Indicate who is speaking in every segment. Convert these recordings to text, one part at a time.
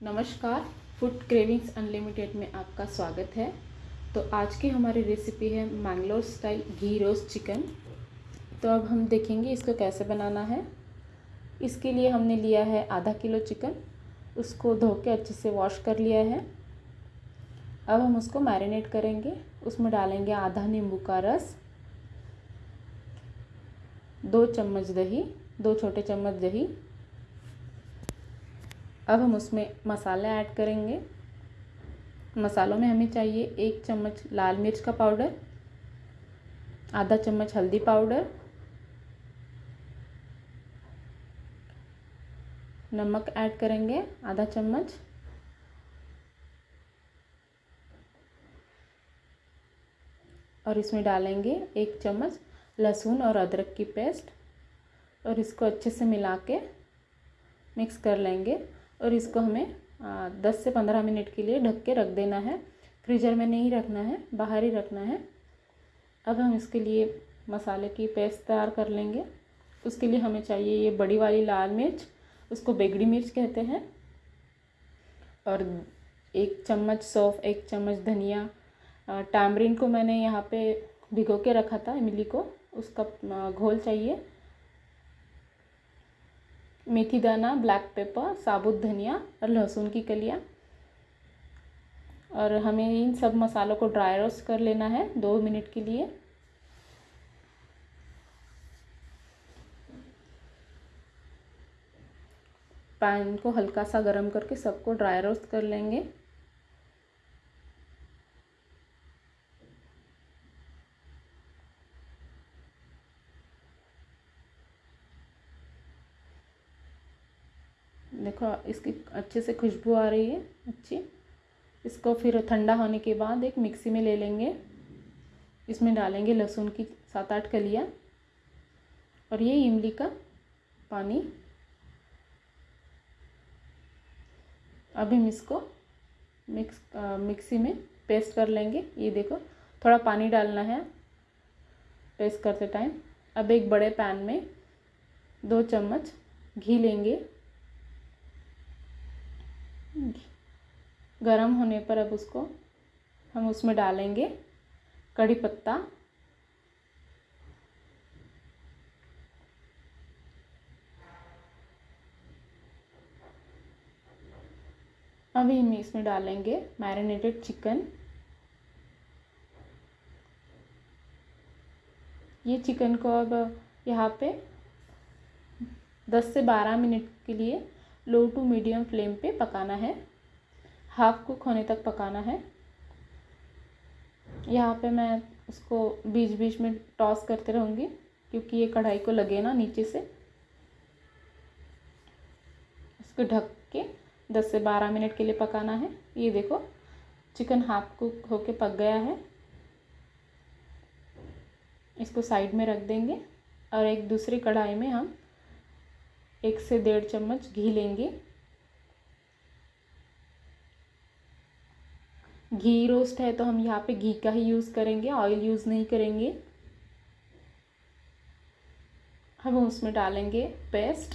Speaker 1: नमस्कार food cravings unlimited में आपका स्वागत है। तो आज की हमारी रेसिपी है Mangalore style ghee roast chicken तो अब हम देखेंगे इसको कैसे बनाना है। इसके लिए हमने लिया है आधा किलो चिकन उसको धो के अच्छे से वॉश कर लिया है। अब हम उसको मैरिनेट करेंगे, उसमें डालेंगे आधा नींबू का रस, दो चम्मच दही, दो छोटे चम्मच दही अब हम उसमें मसाले ऐड करेंगे। मसालों में हमें चाहिए एक चम्मच लाल मिर्च का पाउडर, आधा चम्मच हल्दी पाउडर, नमक ऐड करेंगे आधा चम्मच। और इसमें डालेंगे एक चम्मच लहसुन और अदरक की पेस्ट और इसको अच्छे से मिला के मिक्स कर लेंगे। और इसको हमें दस से पंद्रह मिनट के लिए ढक के रख देना है। फ्रीजर में नहीं रखना है, बाहर ही रखना है। अब हम इसके लिए मसाले की पेस्ट तैयार कर लेंगे। उसके लिए हमें चाहिए ये बड़ी वाली लाल मिर्च, उसको बेगड़ी मिर्च कहते हैं। और एक चम्मच सौफ, एक चम्मच धनिया। टैमरिन को मैंने यहाँ पे भिगो के रखा था, इमली को। उसका घोल चाहिए। मेथी दाना ब्लैक पेपर साबुत धनिया और लहसुन की कलियाँ। और हमें इन सब मसालों को ड्राई रोस्ट कर लेना है दो मिनट के लिए। पैन को हल्का सा गरम करके सबको ड्राई रोस्ट कर लेंगे। देखो इसकी अच्छे से खुशबू आ रही है अच्छी। इसको फिर ठंडा होने के बाद एक मिक्सी में ले लेंगे। इसमें डालेंगे लहसुन की सात आठ कलियाँ और ये इमली का पानी। अब हम इसको मिक्स आ, मिक्सी में पेस्ट कर लेंगे। ये देखो थोड़ा पानी डालना है पेस्ट करते टाइम। अब एक बड़े पैन में दो चम्मच घी लेंगे। गरम होने पर अब उसको हम उसमें डालेंगे कड़ी पत्ता। अभी हम इसमें डालेंगे मैरिनेटेड चिकन ये चिकन को अब यहाँ पे 10 से 12 मिनट के लिए लो टू मीडियम फ्लेम पे पकाना है। हाफ़ कुक होने तक पकाना है। यहाँ पे मैं उसको बीच बीच में टॉस करते रहूँगी, क्योंकि ये कढ़ाई को लगे ना नीचे से। इसको ढक के 10 से 12 मिनट के लिए पकाना है। ये देखो, चिकन हाफ़ कुक होके पक गया है। इसको साइड में रख देंगे, और एक दूसरी कढ़ाई में हम एक से डेढ़ चम्मच घी लेंगे। घी रोस्ट है तो हम यहाँ पे घी का ही यूज़ करेंगे ऑयल यूज़ नहीं करेंगे। हम उसमें डालेंगे पेस्ट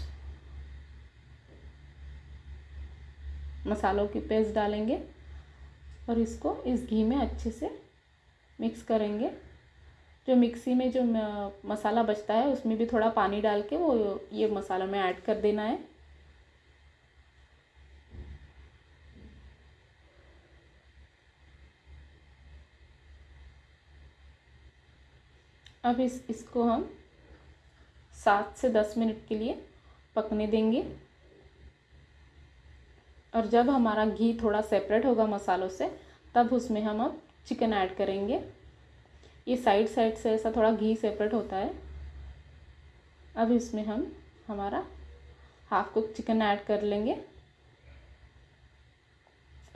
Speaker 1: मसालों की पेस्ट डालेंगे और इसको इस घी में अच्छे से मिक्स करेंगे। जो मिक्सी में जो मसाला बचता है, उसमें भी थोड़ा पानी डाल के वो ये मसाला में ऐड कर देना है। अब इस, इसको हम सात से दस मिनट के लिए पकने देंगे। और जब हमारा घी थोड़ा सेपरेट होगा मसालों से, तब उसमें हम अब चिकन ऐड करेंगे। ये साइड साइड से ऐसा थोड़ा घी सेपरेट होता है। अब इसमें हम हमारा हाफ़ कुक चिकन ऐड कर लेंगे।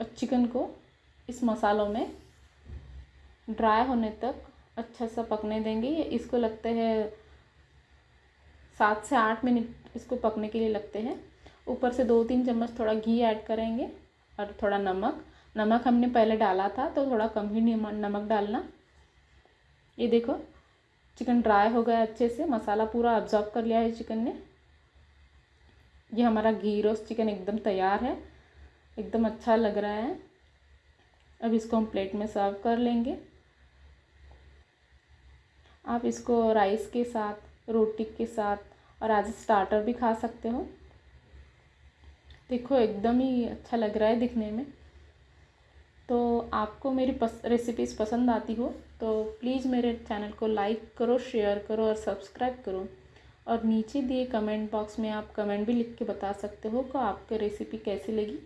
Speaker 1: और चिकन को इस मसालों में ड्राई होने तक अच्छा सा पकने देंगे। इसको लगते हैं सात से आठ मिनट इसको पकने के लिए लगते हैं। ऊपर से दो तीन चम्मच थोड़ा घी ऐड करेंगे और थोड़ा नमक। नमक हमने पहले डाला था तो थोड़ा कम ही नमक डालना। ये देखो चिकन ड्राई हो गया अच्छे से, मसाला पूरा अब्जॉर्ब कर लिया है चिकन ने। ये हमारा घी रोस्ट चिकन एकदम तैयार है, एकदम अच्छा लग रहा है। अब इसको हम प्लेट में सर्व कर लेंगे। आप इसको राइस के साथ, रोटी के साथ और आज स्टार्टर भी खा सकते हो। देखो, एकदम ही अच्छा लग रहा है दिखने में। तो आपको मेरी पस रेसिपीज़ पसंद आती हो तो प्लीज़ मेरे चैनल को लाइक करो शेयर करो और सब्सक्राइब करो। और नीचे दिए कमेंट बॉक्स में आप कमेंट भी लिख के बता सकते हो कि आपको रेसिपी कैसी लगी।